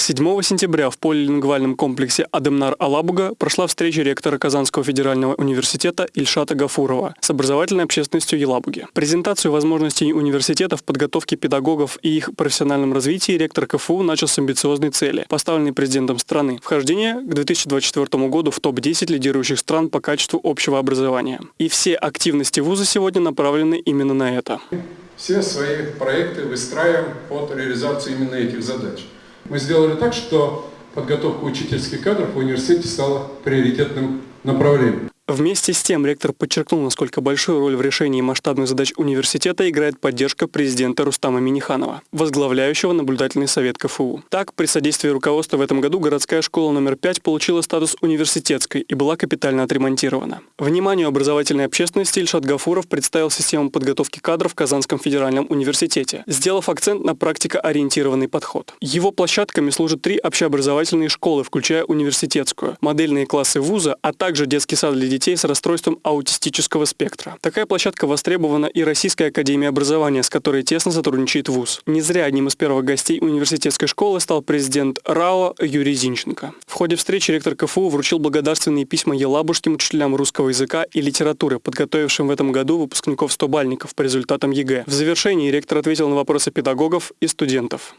7 сентября в полилингвальном комплексе Адемнар Алабуга прошла встреча ректора Казанского федерального университета Ильшата Гафурова с образовательной общественностью Елабуги. Презентацию возможностей университета в подготовке педагогов и их профессиональном развитии ректор КФУ начал с амбициозной цели, поставленной президентом страны – вхождение к 2024 году в топ-10 лидирующих стран по качеству общего образования. И все активности вуза сегодня направлены именно на это. Все свои проекты выстраиваем под реализацию именно этих задач. Мы сделали так, что подготовка учительских кадров в университете стала приоритетным направлением. Вместе с тем ректор подчеркнул, насколько большую роль в решении масштабных задач университета играет поддержка президента Рустама Миниханова, возглавляющего наблюдательный совет КФУ. Так, при содействии руководства в этом году городская школа номер 5 получила статус университетской и была капитально отремонтирована. Вниманию образовательной общественности Ильшат Гафуров представил систему подготовки кадров в Казанском федеральном университете, сделав акцент на практикоориентированный подход. Его площадками служат три общеобразовательные школы, включая университетскую, модельные классы вуза, а также детский сад для детей детей с расстройством аутистического спектра. Такая площадка востребована и Российской академией образования, с которой тесно сотрудничает ВУЗ. Не зря одним из первых гостей университетской школы стал президент РАО Юрий Зинченко. В ходе встречи ректор КФУ вручил благодарственные письма елабужским учителям русского языка и литературы, подготовившим в этом году выпускников 100-балльников по результатам ЕГЭ. В завершении ректор ответил на вопросы педагогов и студентов.